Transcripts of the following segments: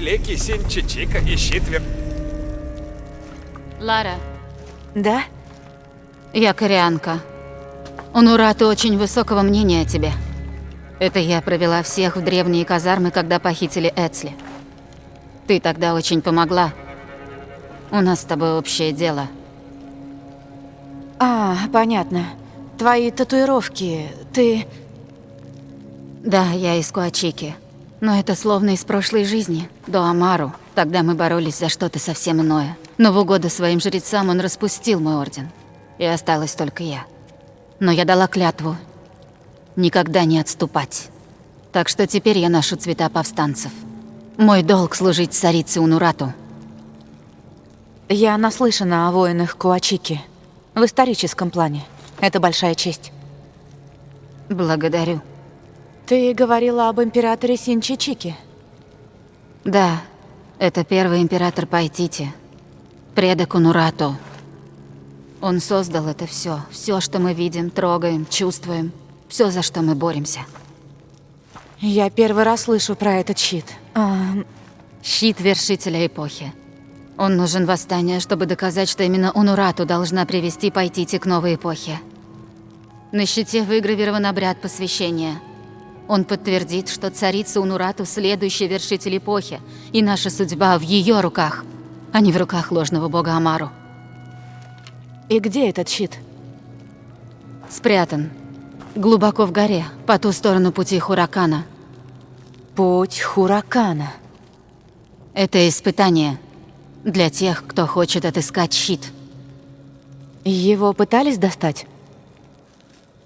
великий Синчичика и Щитвер. Лара, Да? я кореанка. Унурата очень высокого мнения о тебе. Это я провела всех в древние казармы, когда похитили Эцли. Ты тогда очень помогла. У нас с тобой общее дело. А, понятно. Твои татуировки, ты... Да, я из Куачики. Но это словно из прошлой жизни, до Амару. Тогда мы боролись за что-то совсем иное. Но в угоду своим жрецам он распустил мой орден. И осталась только я. Но я дала клятву никогда не отступать. Так что теперь я ношу цвета повстанцев. Мой долг служить царице Унурату. Я наслышана о воинах Куачики. В историческом плане. Это большая честь. Благодарю. Ты говорила об императоре Синчичике. Да, это первый император Пайтити. Предок Унурату. Он создал это все, все, что мы видим, трогаем, чувствуем, все, за что мы боремся. Я первый раз слышу про этот щит. А, Щит вершителя эпохи. Он нужен восстанию, чтобы доказать, что именно Унурату должна привести Пайтити к новой эпохе. На щите выгравирован обряд посвящения. Он подтвердит, что царица Унурату – следующий вершитель эпохи, и наша судьба в ее руках, а не в руках ложного бога Амару. и где этот щит? Спрятан. Глубоко в горе, по ту сторону пути Хуракана. Путь Хуракана. Это испытание для тех, кто хочет отыскать щит. Его пытались достать?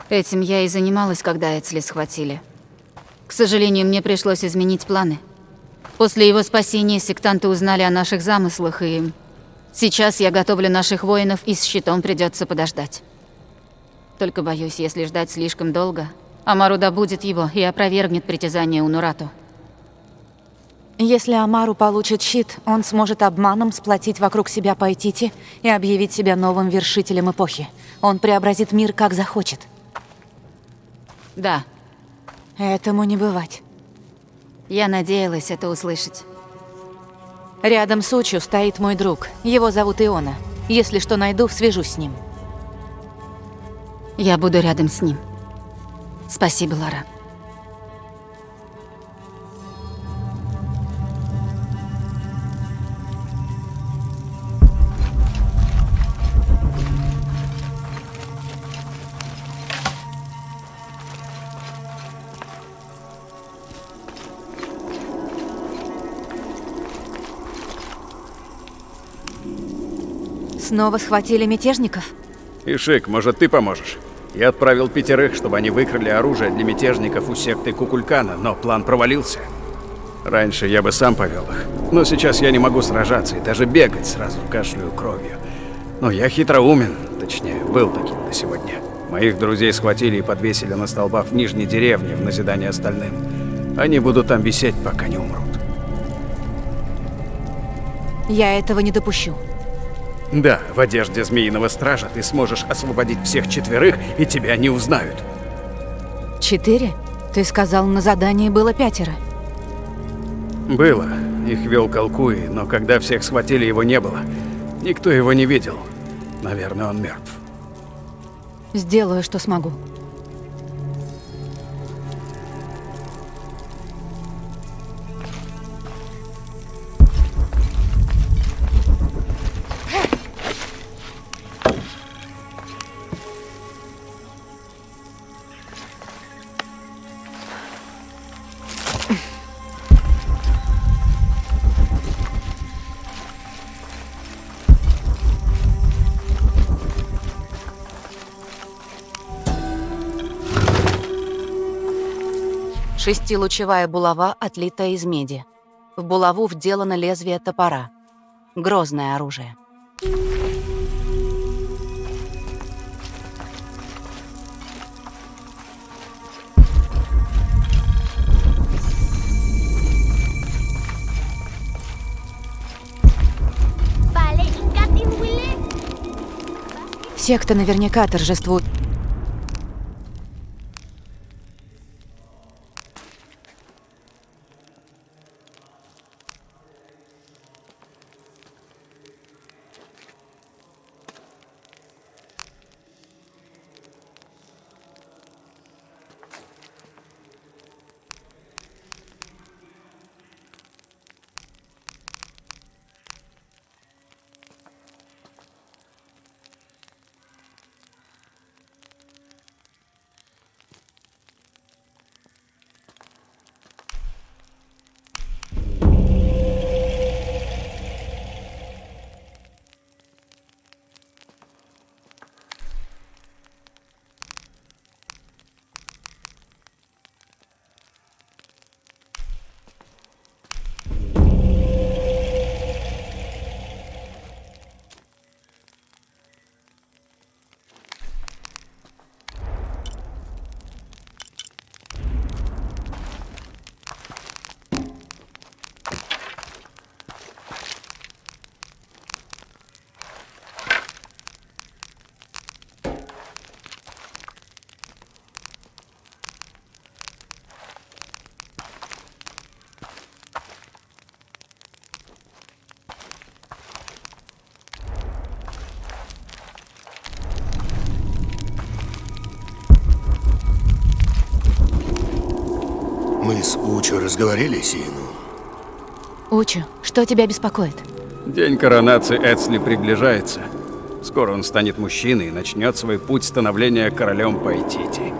Этим я и занималась, когда Эцли схватили. К сожалению, мне пришлось изменить планы. После его спасения сектанты узнали о наших замыслах, и сейчас я готовлю наших воинов, и с щитом придется подождать. Только боюсь, если ждать слишком долго, Амару добудет его и опровергнет притязание Унурату. Если Амару получит щит, он сможет обманом сплотить вокруг себя Пайтити и объявить себя новым вершителем эпохи. Он преобразит мир как захочет. Да, Этому не бывать. я надеялась это услышать. Рядом с Учу стоит мой друг. Его зовут Иона. Если что найду, свяжусь с ним. Я буду рядом с ним. Спасибо, Лара. Снова схватили мятежников? Ишик, может, ты поможешь? Я отправил пятерых, чтобы они выкрали оружие для мятежников у секты Кукулькана, но план провалился. Раньше я бы сам повел их, но сейчас я не могу сражаться и даже бегать сразу кашляю кровью. Но я хитроумен, точнее, был таким до сегодня. Моих друзей схватили и подвесили на столбах в нижней деревне в назидание остальным. Они будут там висеть, пока не умрут. Я этого не допущу. Да, в одежде Змеиного Стража ты сможешь освободить всех четверых, и тебя не узнают. Четыре? Ты сказал, на задании было пятеро. Было. Их вел Колкуи, но когда всех схватили, его не было. Никто его не видел. Наверное, он мертв. Сделаю, что смогу. Шестилучевая булава отлита из меди. В булаву вделано лезвие топора. Грозное оружие. Секта наверняка торжествует. Мы с Учо разговорили Сину. Учу, что тебя беспокоит? День коронации Эцли приближается. Скоро он станет мужчиной и начнет свой путь становления королем Пайтити.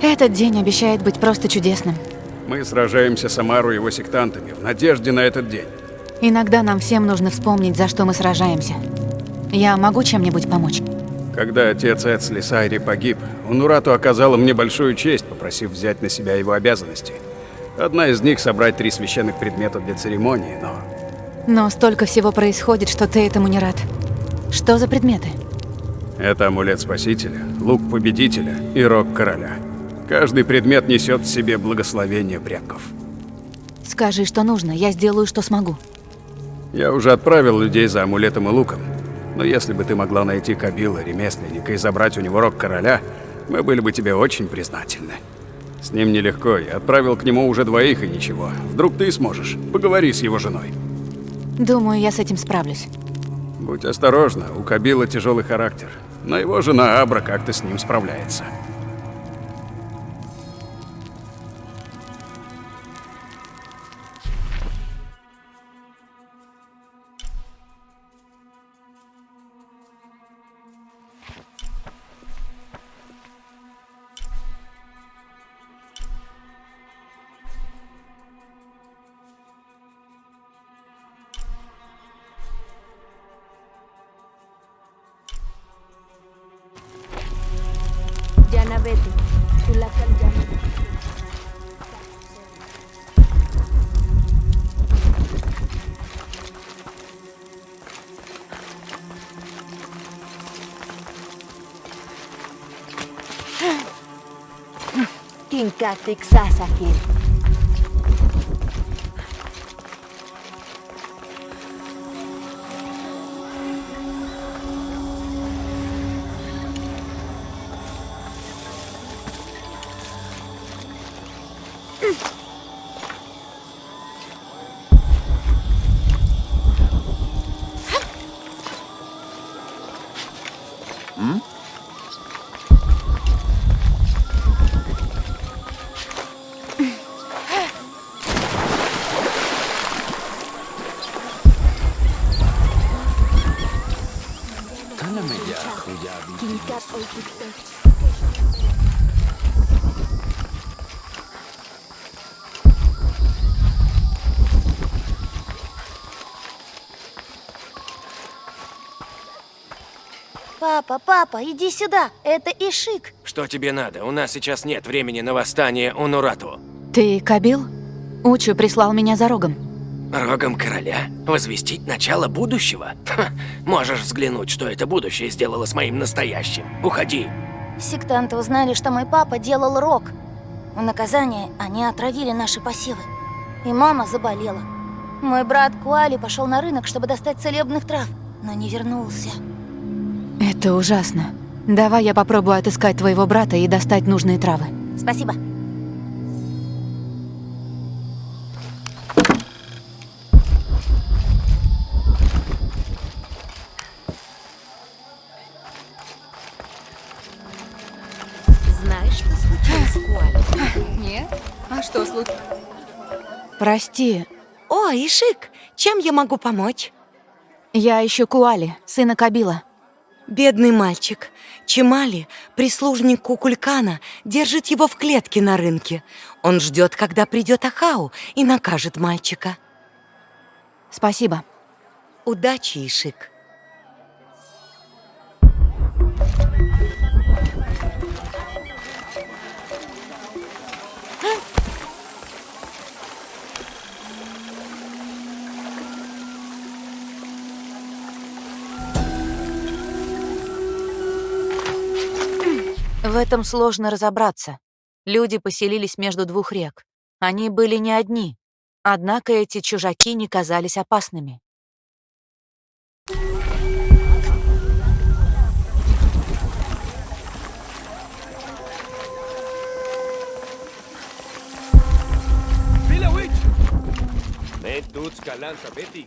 Этот день обещает быть просто чудесным. Мы сражаемся с Амару и его сектантами в надежде на этот день. Иногда нам всем нужно вспомнить, за что мы сражаемся. Я могу чем-нибудь помочь? Когда отец Эцли Сайри погиб, Унурату оказала мне большую честь, попросив взять на себя его обязанности. Одна из них — собрать три священных предмета для церемонии, но Но столько всего происходит, что ты этому не рад. Что за предметы? это амулет Спасителя, лук Победителя и рог Короля. Каждый предмет несет в себе благословение предков. Скажи, что нужно, я сделаю, что смогу. Я уже отправил людей за амулетом и луком. Но если бы ты могла найти Кабила, ремесленника, и забрать у него рог короля, мы были бы тебе очень признательны. С ним нелегко, я отправил к нему уже двоих и ничего. Вдруг ты сможешь. Поговори с его женой. Думаю, я с этим справлюсь. Будь осторожна, у Кабила тяжелый характер. Но его жена Абра как-то с ним справляется. Katexasahir. Папа, папа, иди сюда. Это Ишик. Что тебе надо? У нас сейчас нет времени на восстание Унурату. Ты Кабил? Учу прислал меня за рогом. Рогом короля? Возвестить начало будущего? Ха, можешь взглянуть, что это будущее сделало с моим настоящим. Уходи. Сектанты узнали, что мой папа делал рок. В наказание они отравили наши посевы. И мама заболела. Мой брат Куали пошел на рынок, чтобы достать целебных трав, но не вернулся. Это ужасно. Давай я попробую отыскать твоего брата и достать нужные травы. Спасибо. Знаешь, что случилось с Куали? Нет? А что случилось? Прости, О, Ишик, чем я могу помочь? я ищу Куали, сына Кабила. Бедный мальчик. Чемали, прислужник Кукулькана, держит его в клетке на рынке. Он ждет, когда придет Ахау и накажет мальчика. Спасибо. Удачи, Ишик. В этом сложно разобраться. Люди поселились между двух рек. Они были не одни. Однако эти чужаки не казались опасными. Ne tuts kalanta Betty.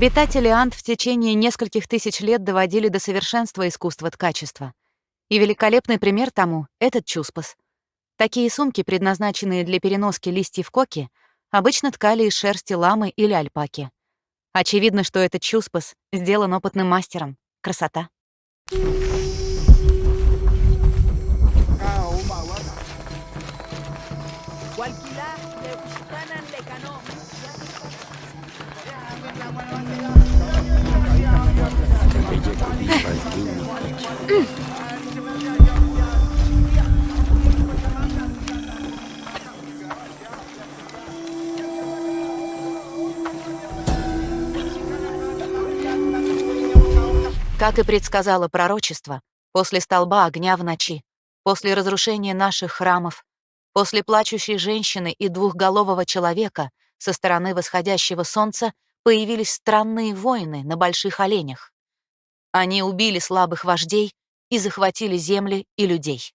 Обитатели Ант в течение нескольких тысяч лет доводили до совершенства искусство ткачества. И великолепный пример тому — этот чуспас. Такие сумки, предназначенные для переноски листьев коки, обычно ткали из шерсти ламы или альпаки. Очевидно, что этот чуспас сделан опытным мастером. Красота. Как и предсказало пророчество, после столба огня в ночи, после разрушения наших храмов, после плачущей женщины и двухголового человека со стороны восходящего солнца появились странные воины на больших оленях. Они убили слабых вождей и захватили земли и людей.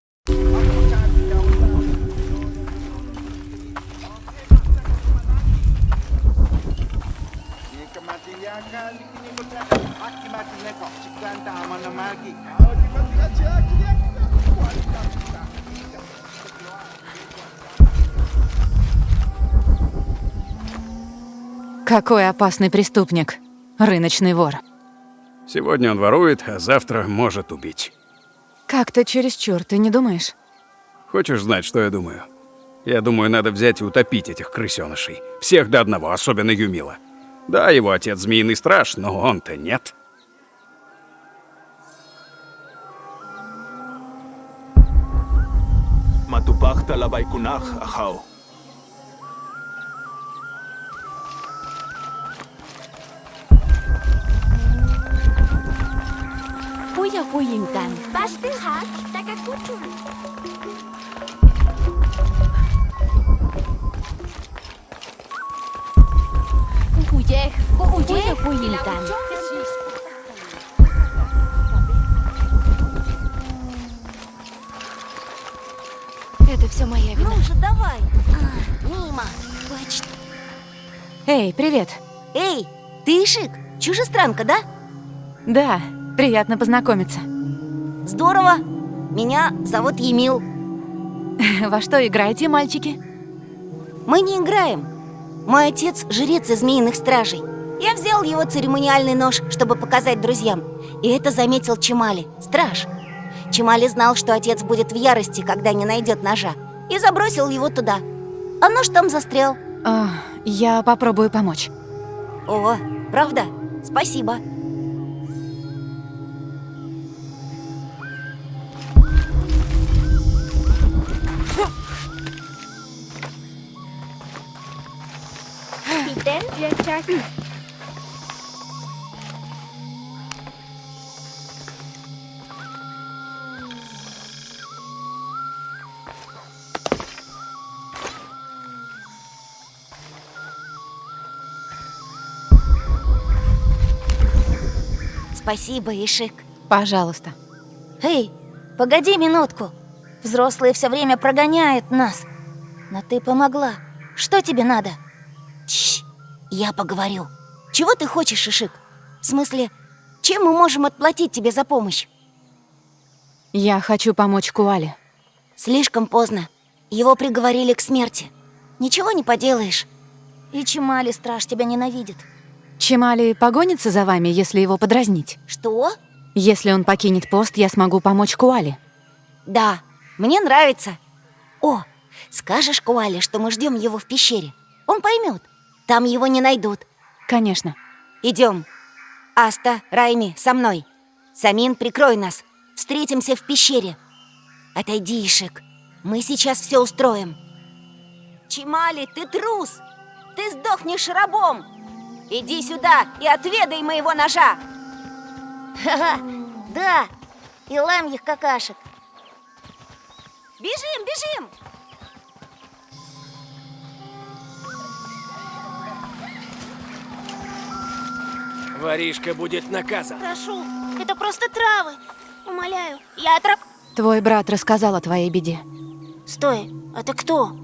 Какой опасный преступник. Рыночный вор. Сегодня он ворует, а завтра может убить. Как-то чересчур, ты не думаешь? Хочешь знать, что я думаю? Я думаю, надо взять и утопить этих крысёнышей. Всех до одного, особенно Юмила. Да, его отец змеиный страж, но он-то нет. Matupakta la baikunach, huyintan. Bastihak, takakuchun. Huyej, huyej huyintan. Это все моя вина. Ну же, давай. А, мимо. Точно. Эй, привет. Эй, ты Ишик, чужестранка, да? Да, приятно познакомиться. Здорово. Меня зовут Емил. Во что играете, мальчики? Мы не играем. Мой отец — жрец из змеиных стражей. Я взял его церемониальный нож, чтобы показать друзьям. И это заметил Чемали, страж. Чемали знал, что отец будет в ярости, когда не найдет ножа, и забросил его туда. А нож там застрял. А, я попробую помочь. О, правда? Спасибо. Спасибо, Ишик. Пожалуйста. Эй, погоди минутку. Взрослые все время прогоняют нас. Но ты помогла. Что тебе надо? Я поговорю. Чего ты хочешь, Ишик? В смысле, чем мы можем отплатить тебе за помощь? Я хочу помочь Куале. Слишком поздно. Его приговорили к смерти. Ничего не поделаешь. И Чемали страж тебя ненавидит. Чемали погонится за вами, если его подразнить? Что? Если он покинет пост, я смогу помочь Куале. Да, мне нравится. О, скажешь Куале, что мы ждем его в пещере. Он поймет. Там его не найдут. Конечно. Идем. Аста, Райми, со мной. Самин, прикрой нас. Встретимся в пещере. Отойди, Ишек. Мы сейчас все устроим. Чимали, ты трус! Ты сдохнешь рабом! Иди сюда и отведай моего ножа! Ха-ха, да, и ламьих какашек. Бежим, бежим! Воришка будет наказан. Прошу, это просто травы. Умоляю, я отраб... Твой брат рассказал о твоей беде. Стой, а ты кто?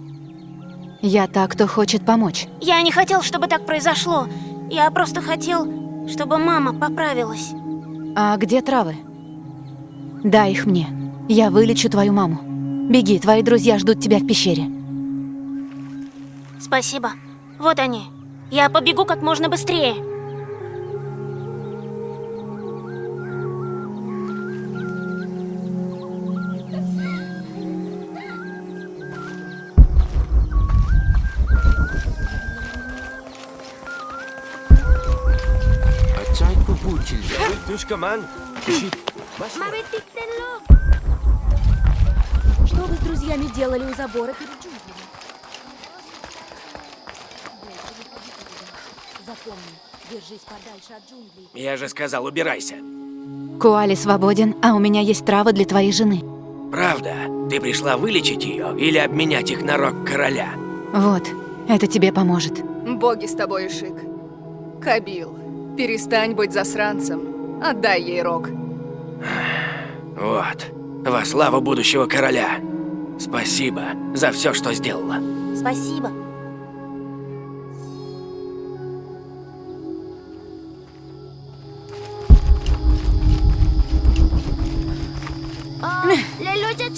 Я та, кто хочет помочь. Я не хотел, чтобы так произошло. Я просто хотел, чтобы мама поправилась. А где травы? Дай их мне. Я вылечу твою маму. Беги, твои друзья ждут тебя в пещере. Спасибо. Вот они. Я побегу как можно быстрее. Что вы с друзьями делали у забора перед джунглями? Запомни, держись подальше от джунглей. Я же сказал, убирайся. Куали свободен, а у меня есть травы для твоей жены. Правда? Ты пришла вылечить ее или обменять их на рог короля? Вот, это тебе поможет. Боги с тобой, Ишик. Кабил, перестань быть засранцем. Отдай ей рог. Вот. Во славу будущего короля. Спасибо за все, что сделала. Спасибо. Лелоча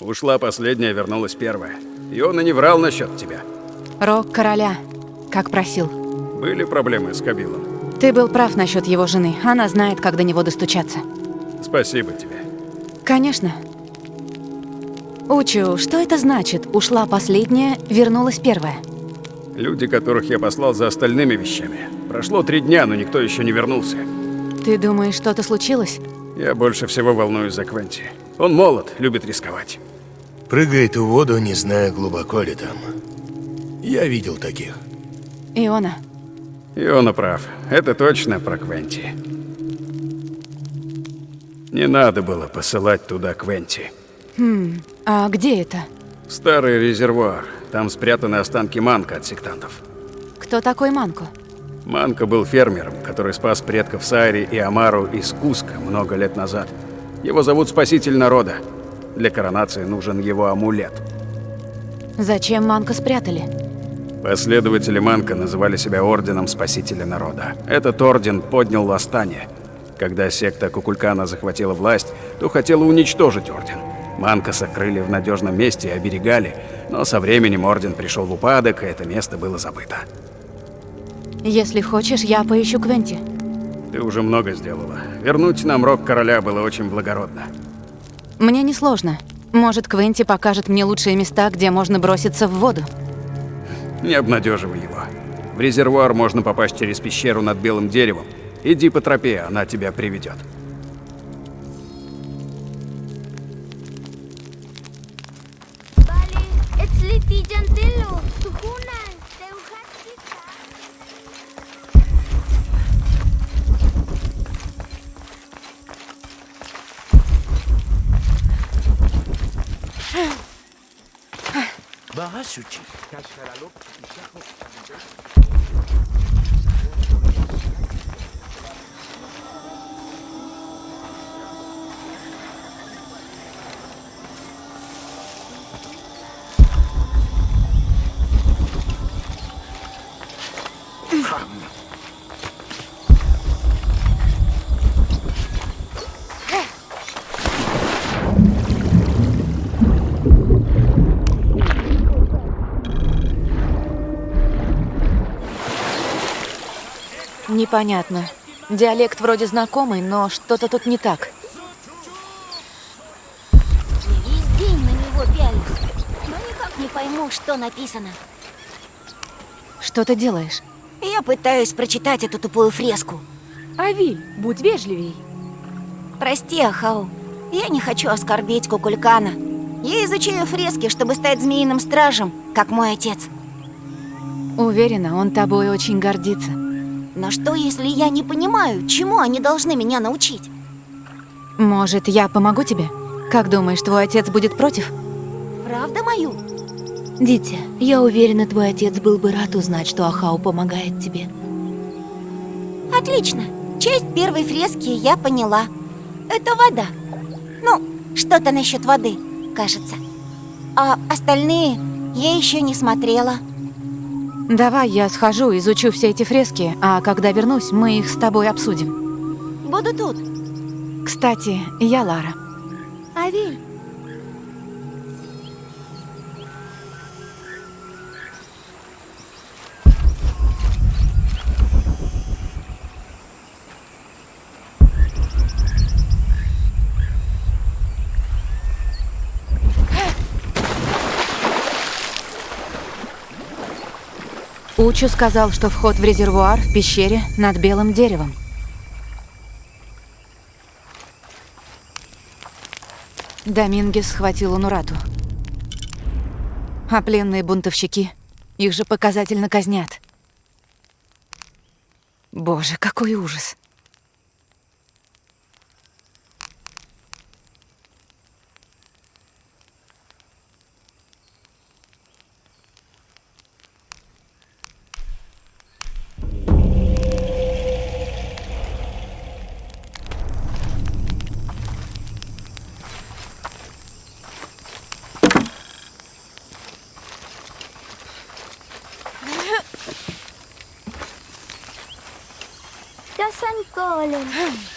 Ушла последняя, вернулась первая. И он и не врал насчет тебя. Рог короля, как просил. Были проблемы с Кабилом. Ты был прав насчет его жены. Она знает, как до него достучаться. Спасибо тебе. Конечно. Учу, что это значит? Ушла последняя, вернулась первая. Люди, которых я послал за остальными вещами. Прошло три дня, но никто еще не вернулся. Ты думаешь, что-то случилось? Я больше всего волнуюсь за Квенти. Он молод, любит рисковать. Прыгает в воду, не зная, глубоко ли там. Я видел таких. Иона. Иона прав. Это точно про Квенти. Не надо было посылать туда Квенти. Хм, а где это? Старый резервуар. Там спрятаны останки Манка от сектантов. Кто такой Манко? Манка был фермером, который спас предков Сайри и Амару из Куска много лет назад. Его зовут Спаситель народа. Для коронации нужен его амулет. Зачем Манко спрятали? Последователи Манка называли себя Орденом Спасителя Народа. Этот орден поднял восстание. Когда секта Кукулькана захватила власть, то хотела уничтожить орден. Манка сокрыли в надежном месте и оберегали, но со временем орден пришел в упадок, и это место было забыто. Если хочешь, я поищу Квенти. Ты уже много сделала. Вернуть нам рог короля было очень благородно. Мне несложно. Может, Квенти покажет мне лучшие места, где можно броситься в воду. Не обнадеживай его. В резервуар можно попасть через пещеру над белым деревом. Иди по тропе, она тебя приведет. Bali, Suchi. Come. Непонятно. Диалект вроде знакомый, но что-то тут не так. Весь день на него пялюсь, но никак не пойму, что написано. Что ты делаешь? Я пытаюсь прочитать эту тупую фреску. Авиль, будь вежливей. Прости, Ахау. Я не хочу оскорбить Кукулькана. Я изучаю фрески, чтобы стать змеиным стражем, как мой отец. Уверена, он тобой очень гордится. Но что, если я не понимаю, чему они должны меня научить? Может, я помогу тебе? Как думаешь, твой отец будет против? Правда мою? Дитя, я уверена, твой отец был бы рад узнать, что Ахау помогает тебе. Отлично. Часть первой фрески я поняла. Это вода. Ну, что-то насчет воды, кажется. А остальные я еще не смотрела. Давай я схожу, изучу все эти фрески, а когда вернусь, мы их с тобой обсудим. Буду тут. Кстати, я Лара. Авиль, Учу сказал, что вход в резервуар в пещере над белым деревом. Домингес схватил Унурату. А пленные бунтовщики, их же показательно казнят. Боже, какой ужас. Helen.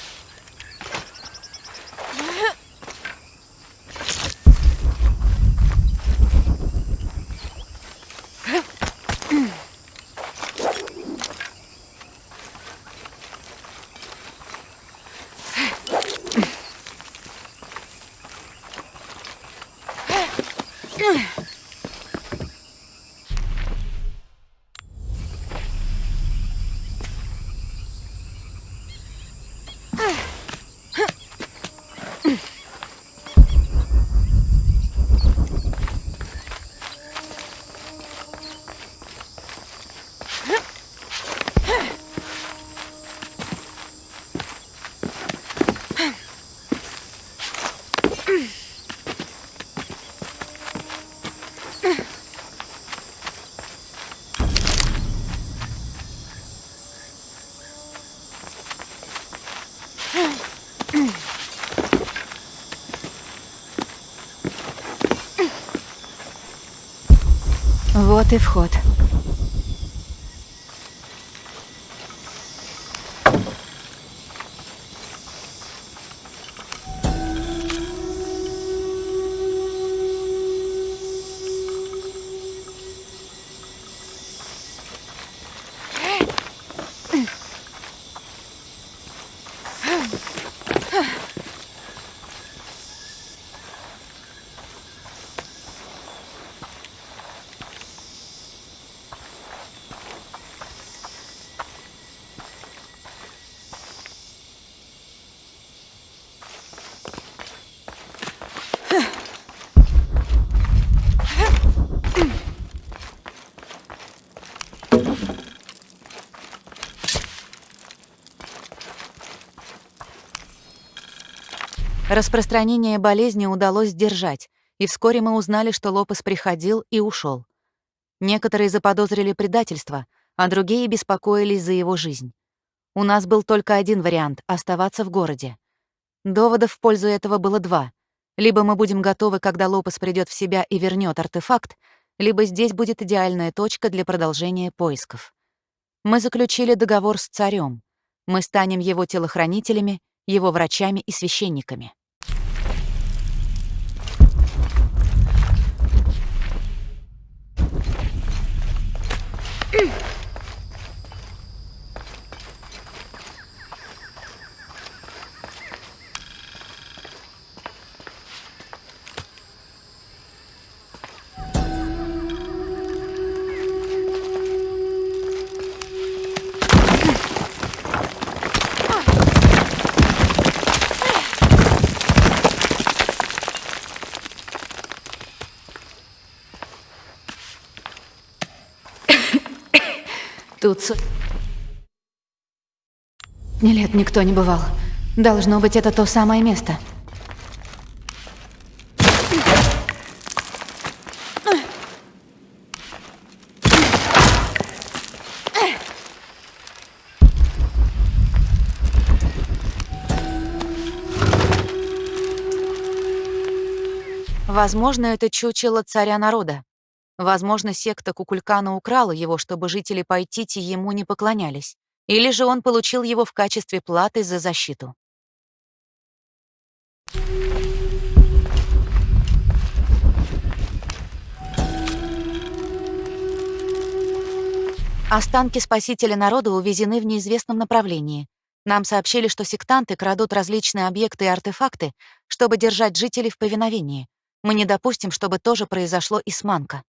Вот и вход. Распространение болезни удалось сдержать, и вскоре мы узнали, что Лопес приходил и ушел. Некоторые заподозрили предательство, а другие беспокоились за его жизнь. У нас был только один вариант — оставаться в городе. Доводов в пользу этого было два. Либо мы будем готовы, когда Лопес придет в себя и вернет артефакт, либо здесь будет идеальная точка для продолжения поисков. Мы заключили договор с царем. Мы станем его телохранителями, его врачами и священниками. Тут... су- Нет, никто не бывал. Должно быть, это то самое место. Возможно, это чучело царя народа. Возможно, секта Кукулькана украла его, чтобы жители Пайтити ему не поклонялись. Или же он получил его в качестве платы за защиту. Останки спасителя народа увезены в неизвестном направлении. Нам сообщили, что сектанты крадут различные объекты и артефакты, чтобы держать жителей в повиновении. Мы не допустим, чтобы тоже произошло и с Манко.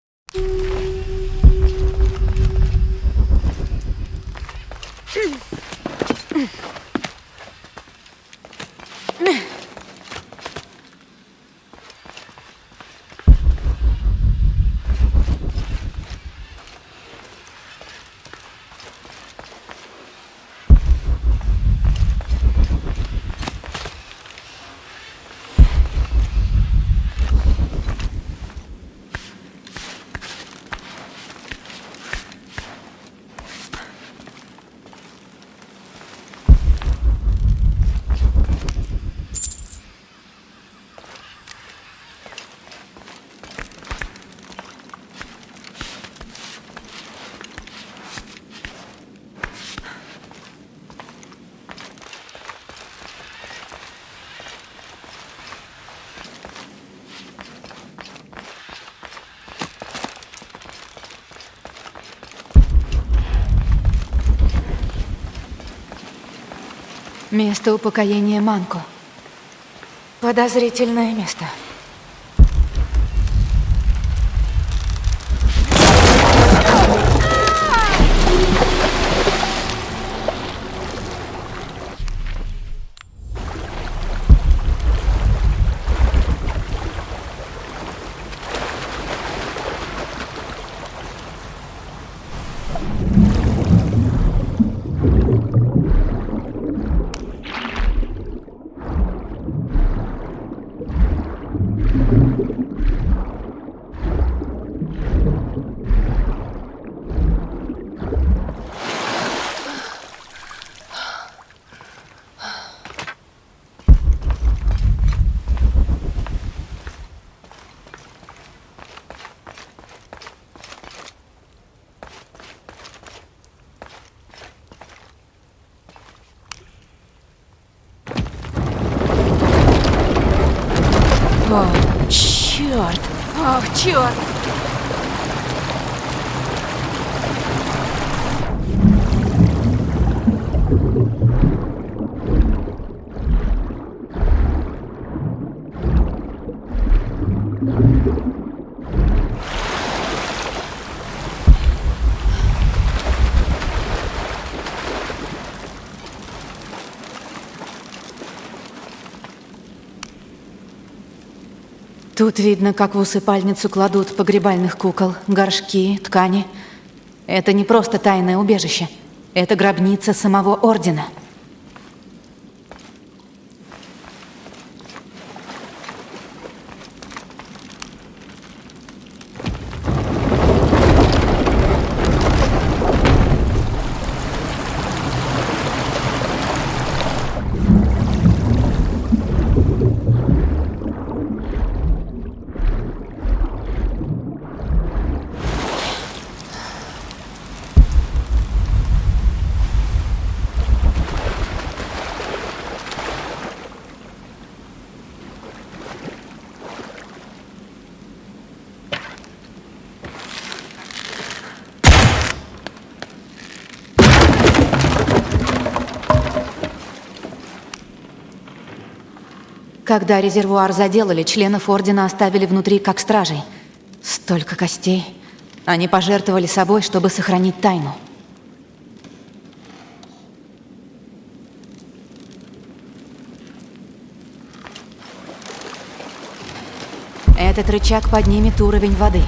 Место упокоения Манко. Подозрительное место. Тут видно, как в усыпальницу кладут погребальных кукол, горшки, ткани. Это не просто тайное убежище. Это гробница самого Ордена. Когда резервуар заделали, членов Ордена оставили внутри как стражей. Столько костей. Они пожертвовали собой, чтобы сохранить тайну. Этот рычаг поднимет уровень воды.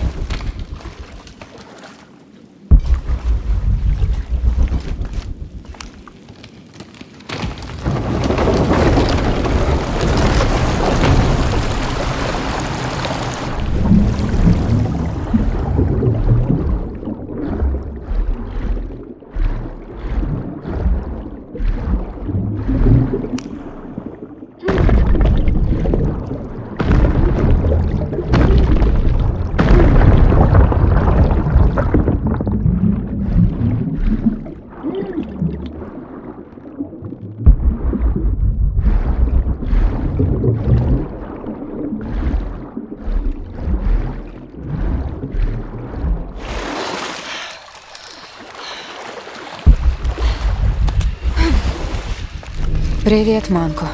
Привет, Манко.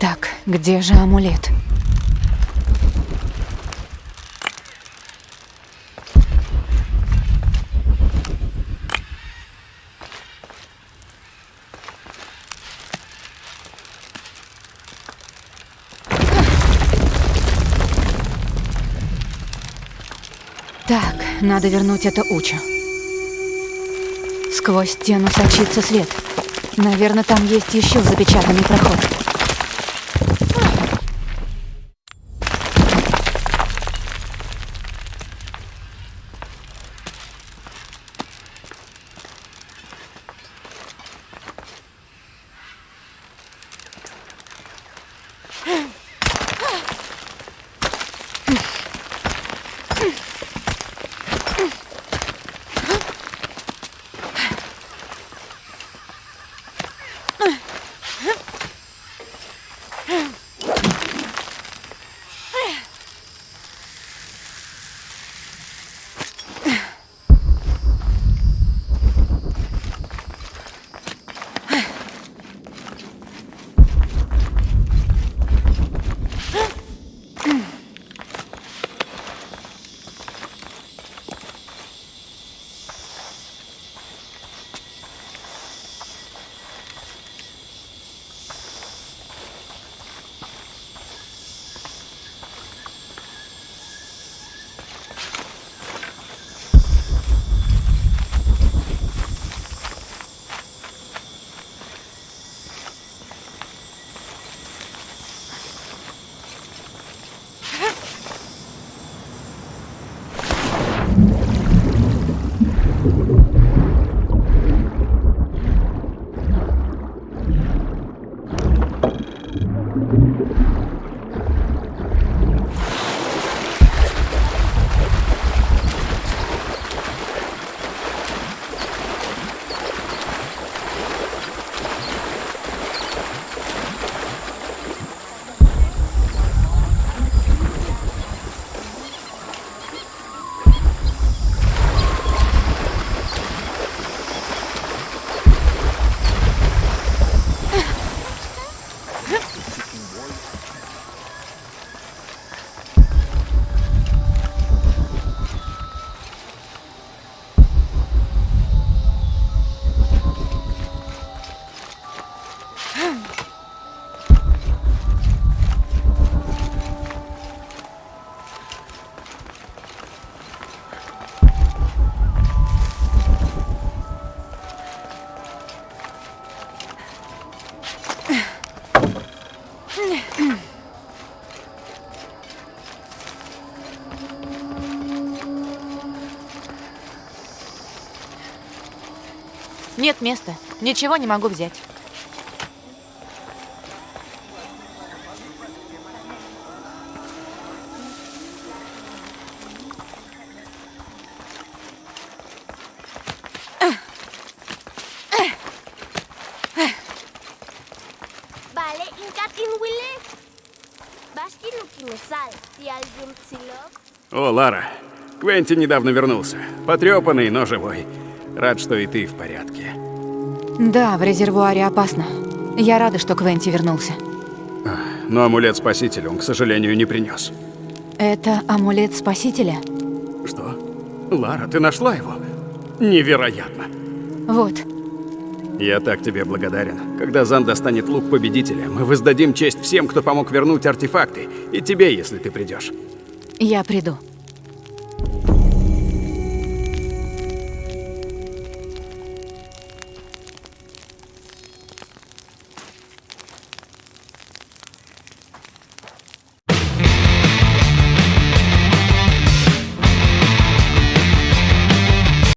Так, где же амулет? Так, надо вернуть это Учу. Сквозь стену сочится свет. Наверное, там есть еще запечатанный проход. Нет места. Ничего не могу взять. О, Лара, Квенти недавно вернулся. Потрепанный, но живой. Рад, что и ты в порядке. Да, в резервуаре опасно. Я рада, что Квенти вернулся. Но амулет Спасителя он, к сожалению, не принес. Это амулет Спасителя? Что? Лара, ты нашла его? Невероятно. Вот. Я так тебе благодарен. Когда Зан достанет лук победителя, мы воздадим честь всем, кто помог вернуть артефакты. И тебе, если ты придешь. Я приду.